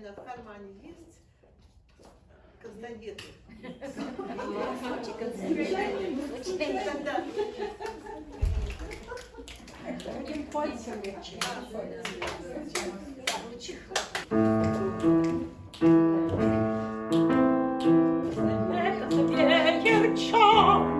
наверное, в кармане есть констагеты. Будем пальцами. Это тебе, девчонка.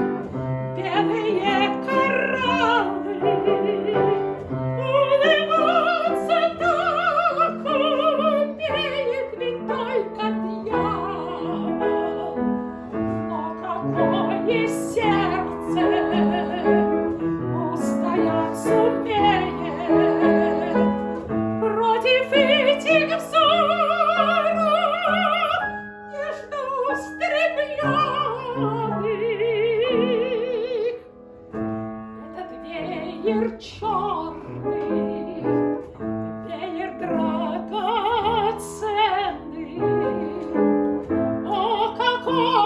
стремленных. Этот веер черный, веер драгоценный, о, какой!